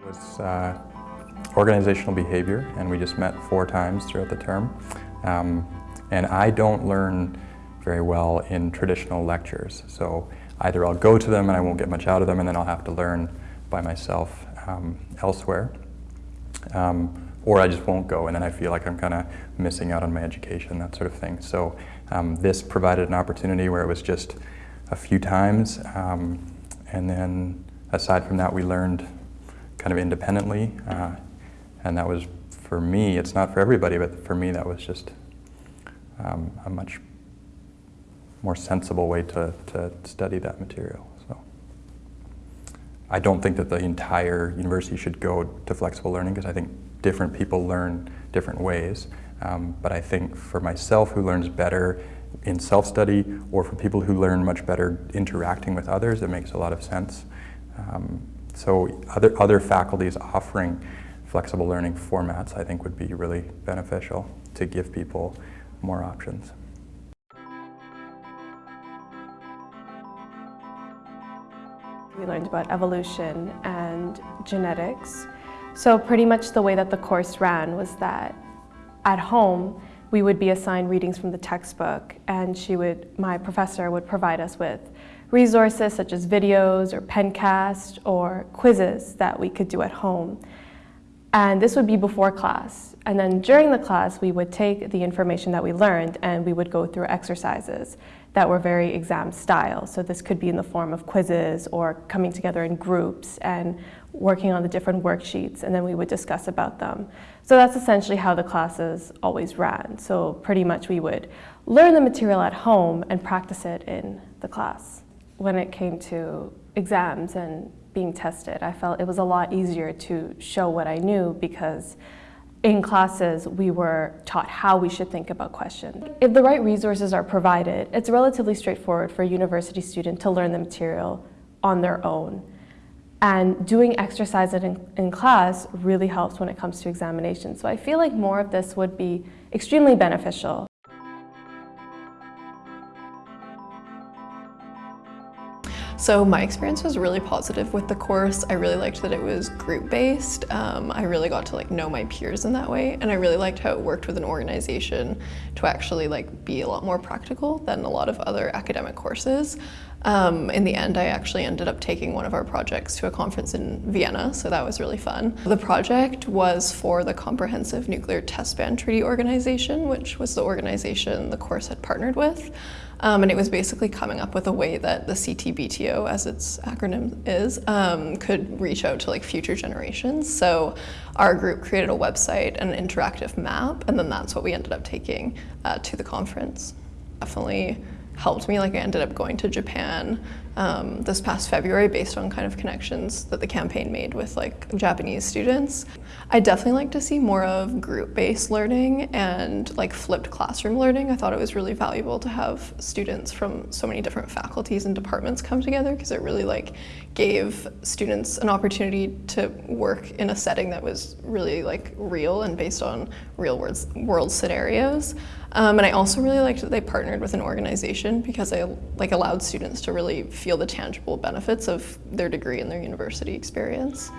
It was uh, organizational behavior, and we just met four times throughout the term. Um, and I don't learn very well in traditional lectures, so either I'll go to them and I won't get much out of them, and then I'll have to learn by myself um, elsewhere. Um, or I just won't go, and then I feel like I'm kind of missing out on my education, that sort of thing. So um, this provided an opportunity where it was just a few times, um, and then aside from that, we learned kind of independently, uh, and that was, for me, it's not for everybody, but for me that was just um, a much more sensible way to, to study that material. So I don't think that the entire university should go to flexible learning because I think different people learn different ways. Um, but I think for myself who learns better in self-study or for people who learn much better interacting with others, it makes a lot of sense. Um, so other, other faculties offering flexible learning formats I think would be really beneficial to give people more options. We learned about evolution and genetics. So pretty much the way that the course ran was that at home we would be assigned readings from the textbook and she would, my professor would provide us with resources such as videos or pencast or quizzes that we could do at home. And this would be before class. And then during the class, we would take the information that we learned and we would go through exercises that were very exam style. So this could be in the form of quizzes or coming together in groups and working on the different worksheets and then we would discuss about them. So that's essentially how the classes always ran. So pretty much we would learn the material at home and practice it in the class. When it came to exams and being tested, I felt it was a lot easier to show what I knew because in classes, we were taught how we should think about questions. If the right resources are provided, it's relatively straightforward for a university student to learn the material on their own. And doing exercises in, in class really helps when it comes to examinations. So I feel like more of this would be extremely beneficial. So my experience was really positive with the course. I really liked that it was group-based. Um, I really got to like know my peers in that way, and I really liked how it worked with an organization to actually like be a lot more practical than a lot of other academic courses. Um, in the end, I actually ended up taking one of our projects to a conference in Vienna, so that was really fun. The project was for the Comprehensive Nuclear Test Ban Treaty Organization, which was the organization the course had partnered with. Um, and it was basically coming up with a way that the CTBTO, as its acronym is, um, could reach out to like future generations. So our group created a website and an interactive map, and then that's what we ended up taking uh, to the conference. Definitely helped me. Like I ended up going to Japan um, this past February based on kind of connections that the campaign made with like Japanese students. I definitely like to see more of group-based learning and like flipped classroom learning. I thought it was really valuable to have students from so many different faculties and departments come together because it really like gave students an opportunity to work in a setting that was really like real and based on real world, world scenarios. Um, and I also really liked that they partnered with an organization because they like allowed students to really feel the tangible benefits of their degree and their university experience.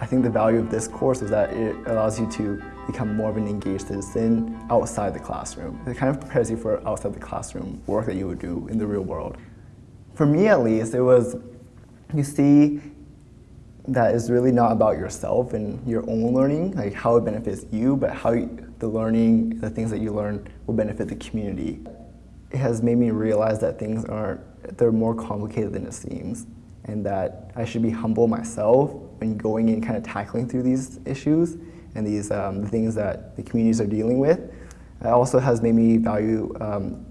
I think the value of this course is that it allows you to become more of an engaged citizen outside the classroom. It kind of prepares you for outside the classroom work that you would do in the real world. For me at least, it was, you see that is really not about yourself and your own learning, like how it benefits you, but how you, the learning, the things that you learn will benefit the community. It has made me realize that things aren't, they're more complicated than it seems and that I should be humble myself when going and kind of tackling through these issues and these um, things that the communities are dealing with. It also has made me value um,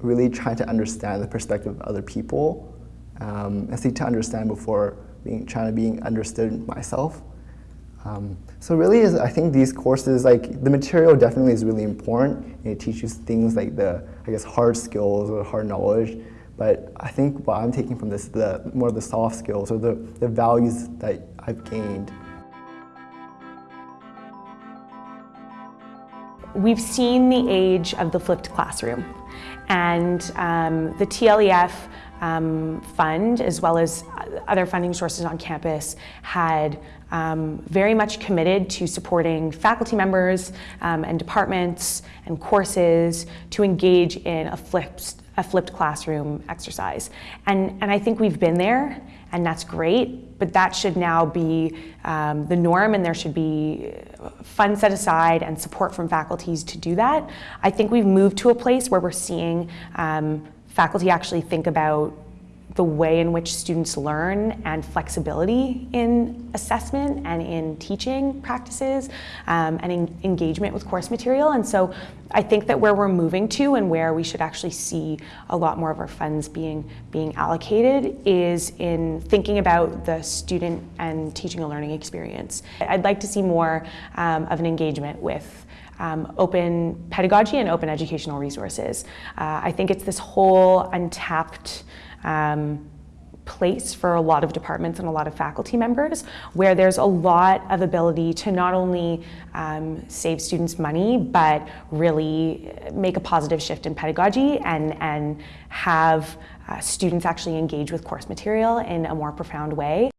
really trying to understand the perspective of other people um, and seek to understand before being, trying to being understood myself. Um, so really, is, I think these courses, like the material definitely is really important. And it teaches things like the, I guess, hard skills or hard knowledge. But I think what I'm taking from this, the more the soft skills or the, the values that I've gained. We've seen the age of the flipped classroom. And um, the TLEF um, fund, as well as other funding sources on campus, had um, very much committed to supporting faculty members um, and departments and courses to engage in a flipped, a flipped classroom exercise. And, and I think we've been there, and that's great, but that should now be um, the norm, and there should be funds set aside and support from faculties to do that. I think we've moved to a place where we're seeing um, faculty actually think about the way in which students learn and flexibility in assessment and in teaching practices um, and in engagement with course material. And so I think that where we're moving to and where we should actually see a lot more of our funds being, being allocated is in thinking about the student and teaching and learning experience. I'd like to see more um, of an engagement with um, open pedagogy and open educational resources. Uh, I think it's this whole untapped um, place for a lot of departments and a lot of faculty members where there's a lot of ability to not only um, save students money but really make a positive shift in pedagogy and, and have uh, students actually engage with course material in a more profound way.